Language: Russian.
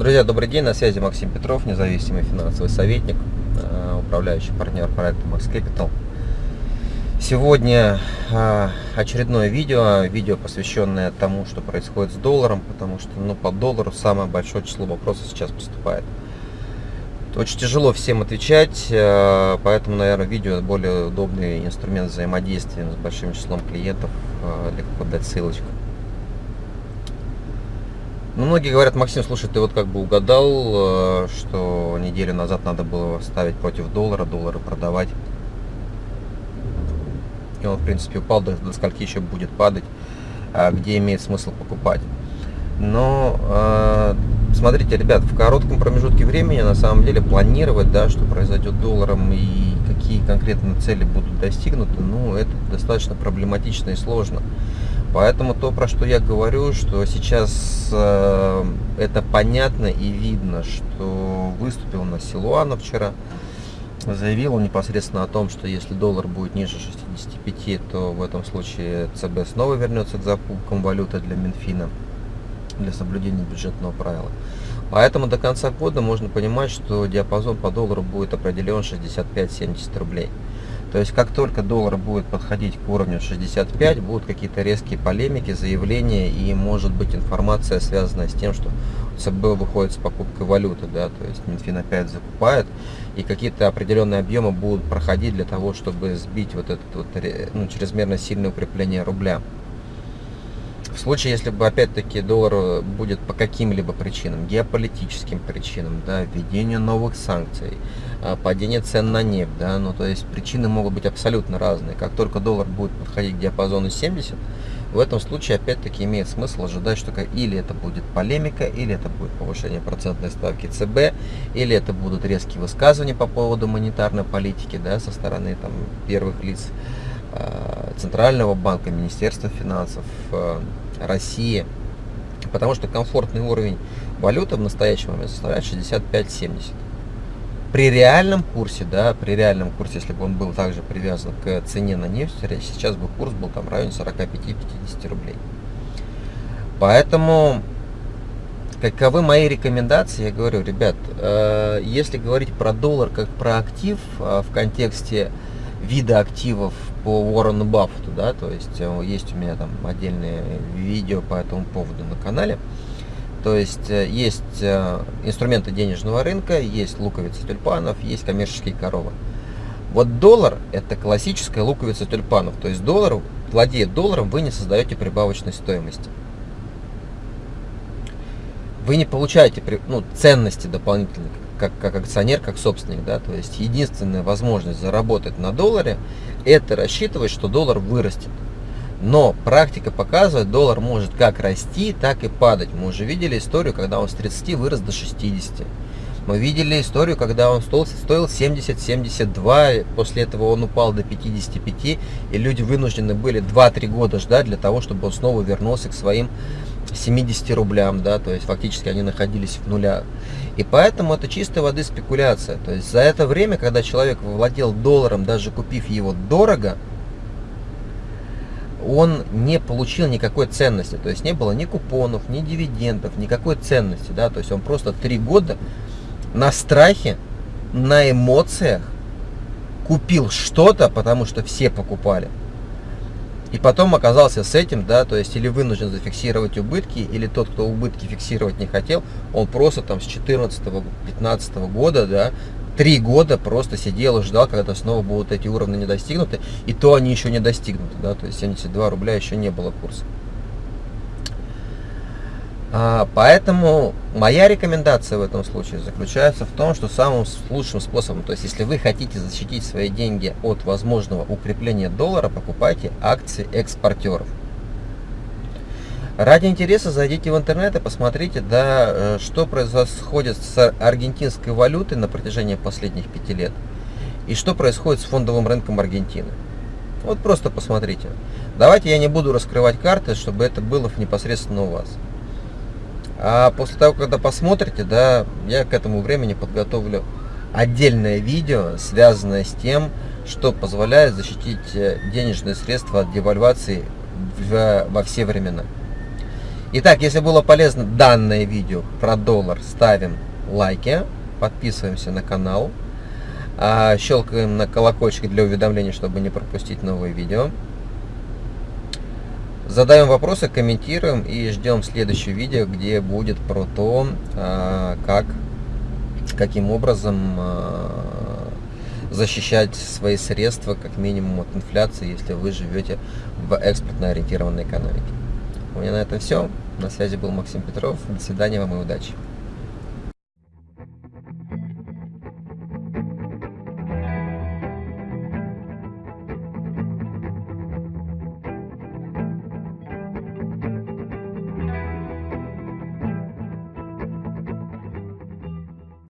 Друзья, добрый день, на связи Максим Петров, независимый финансовый советник, э, управляющий партнер проекта Max Capital. Сегодня э, очередное видео, видео посвященное тому, что происходит с долларом, потому что ну, по доллару самое большое число вопросов сейчас поступает. Очень тяжело всем отвечать, э, поэтому, наверное, видео более удобный инструмент взаимодействия с большим числом клиентов, легко дать ссылочку. Ну, многие говорят, Максим, слушай, ты вот как бы угадал, э, что неделю назад надо было ставить против доллара, доллары продавать. И он, в принципе, упал, до, до скольки еще будет падать, а где имеет смысл покупать. Но, э, смотрите, ребят, в коротком промежутке времени, на самом деле, планировать, да, что произойдет долларом и какие конкретно цели будут достигнуты, ну, это достаточно проблематично и сложно. Поэтому то, про что я говорю, что сейчас э, это понятно и видно, что выступил на Силуана вчера, заявил он непосредственно о том, что если доллар будет ниже 65, то в этом случае ЦБ снова вернется к закупкам валюты для Минфина, для соблюдения бюджетного правила. Поэтому до конца года можно понимать, что диапазон по доллару будет определен 65-70 рублей. То есть, как только доллар будет подходить к уровню 65, будут какие-то резкие полемики, заявления и, может быть, информация, связанная с тем, что ЦБ выходит с покупкой валюты, да, то есть Минфин опять закупает, и какие-то определенные объемы будут проходить для того, чтобы сбить вот это вот, ну, чрезмерно сильное укрепление рубля. Случае, если бы опять-таки доллар будет по каким-либо причинам, геополитическим причинам, да, введению новых санкций, а, падение цен на нефть, да, ну то есть причины могут быть абсолютно разные. Как только доллар будет подходить к диапазону 70, в этом случае опять-таки имеет смысл ожидать, что или это будет полемика, или это будет повышение процентной ставки ЦБ, или это будут резкие высказывания по поводу монетарной политики да, со стороны там, первых лиц Э, Центрального банка, Министерства финансов э, России. Потому что комфортный уровень валюты в настоящий момент составляет 65-70. При реальном курсе, да, при реальном курсе, если бы он был также привязан к цене на нефть, сейчас бы курс был там в районе 45-50 рублей. Поэтому, каковы мои рекомендации, я говорю, ребят, э, если говорить про доллар как про актив в контексте вида активов по Уоррену Баффету, да, то есть э, есть у меня там отдельные видео по этому поводу на канале. То есть э, есть э, инструменты денежного рынка, есть луковицы тюльпанов, есть коммерческие коровы. Вот доллар это классическая луковица тюльпанов. То есть доллар, владея долларом, вы не создаете прибавочной стоимости. Вы не получаете ну, ценности дополнительные как, как акционер, как собственник, да, то есть единственная возможность заработать на долларе, это рассчитывать, что доллар вырастет. Но практика показывает, доллар может как расти, так и падать. Мы уже видели историю, когда он с 30 вырос до 60. Мы видели историю, когда он стоил, стоил 70-72, после этого он упал до 55, и люди вынуждены были 2-3 года ждать для того, чтобы он снова вернулся к своим 70 рублям, да, то есть фактически они находились в нулях. И поэтому это чистой воды спекуляция. То есть за это время, когда человек владел долларом, даже купив его дорого, он не получил никакой ценности. То есть не было ни купонов, ни дивидендов, никакой ценности. Да? То есть он просто три года на страхе, на эмоциях купил что-то, потому что все покупали. И потом оказался с этим, да, то есть или вынужден зафиксировать убытки, или тот, кто убытки фиксировать не хотел, он просто там с 14-15 года, да, три года просто сидел и ждал, когда снова будут эти уровни не достигнуты, и то они еще не достигнуты, да, то есть 72 рубля еще не было курса. А, поэтому моя рекомендация в этом случае заключается в том, что самым лучшим способом, то есть если вы хотите защитить свои деньги от возможного укрепления доллара, покупайте акции экспортеров. Ради интереса зайдите в интернет и посмотрите, да, э, что происходит с аргентинской валютой на протяжении последних пяти лет и что происходит с фондовым рынком Аргентины. Вот просто посмотрите. Давайте я не буду раскрывать карты, чтобы это было непосредственно у вас. А после того, когда посмотрите, да, я к этому времени подготовлю отдельное видео, связанное с тем, что позволяет защитить э, денежные средства от девальвации в, во все времена. Итак, если было полезно данное видео про доллар, ставим лайки, подписываемся на канал, а, щелкаем на колокольчик для уведомлений, чтобы не пропустить новые видео. Задаем вопросы, комментируем и ждем следующее видео, где будет про то, а, как, каким образом а, защищать свои средства как минимум от инфляции, если вы живете в экспортно ориентированной экономике. У меня на этом все. На связи был Максим Петров. До свидания вам и удачи.